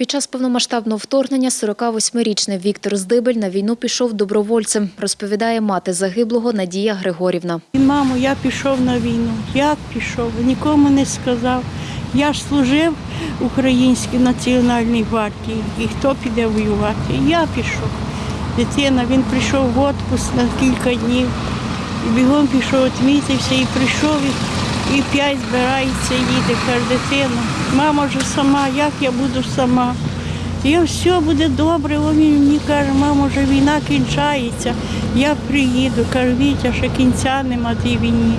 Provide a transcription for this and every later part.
Під час повномасштабного вторгнення 48-річний Віктор Здибель на війну пішов добровольцем, розповідає мати загиблого Надія Григорівна. Мамо, я пішов на війну. Як пішов? Нікому не сказав. Я ж служив Українській національній гвардії. І хто піде воювати? Я пішов. Дитина, він прийшов в відпуск на кілька днів. І бігом пішов, відмітився і прийшов. І, і п'ять збирається, їде, каже, дитина. Мама вже сама, як я буду сама? Я все буде добре. Він мені каже, мамо, вже війна кінчається. Я приїду. Каже, Вітя, ще кінця нема тій війні.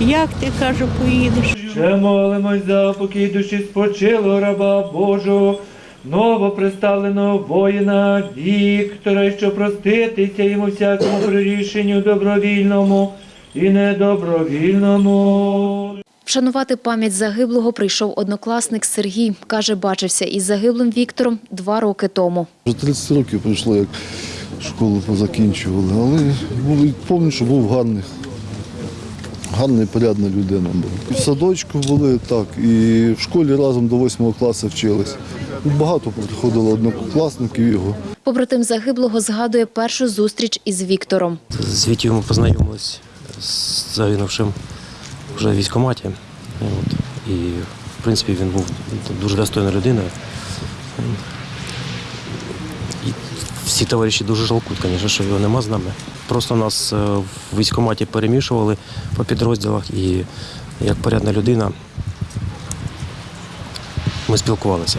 Як ти каже, поїдеш? Ще молимось за покій душі спочилого раба Божого, новоприставленого воїна Віктора, що проститися йому всякому прирішенню добровільному і недобровільному. Вшанувати пам'ять загиблого прийшов однокласник Сергій. Каже, бачився із загиблим Віктором два роки тому. Вже 30 років пройшло, як школу позакінчували, але були, пам'ятаю, що був гарний. Гарна, порядна людина була. І в садочку були так, і в школі разом до 8 класу вчились. Багато приходило однокласників його. Побратим загиблого згадує першу зустріч із Віктором. З Вітєю ми познайомились з загинувшим вже в військкоматі. От. І, в принципі, він був дуже достойна людина. І всі товариші дуже жалкують, звісно, що його нема з нами. Просто нас е, в військкоматі перемішували по підрозділах і як порядна людина ми спілкувалися.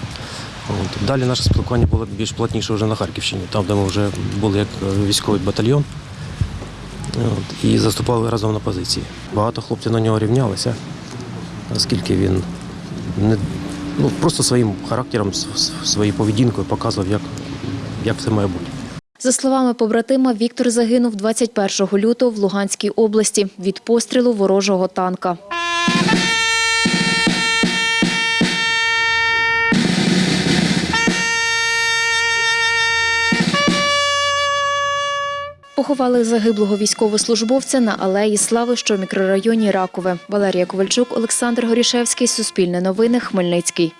От. Далі наше спілкування було більш плотніше вже на Харківщині, там, де ми вже були як е, військовий батальйон. І заступали разом на позиції. Багато хлопців на нього рівнялися, оскільки він не, ну, просто своїм характером, своєю поведінкою показував, як, як все має бути. За словами побратима, Віктор загинув 21 лютого в Луганській області від пострілу ворожого танка. Поховали загиблого військовослужбовця на Алеї Слави, що в мікрорайоні Ракове. Валерія Ковальчук, Олександр Горішевський, Суспільне новини, Хмельницький.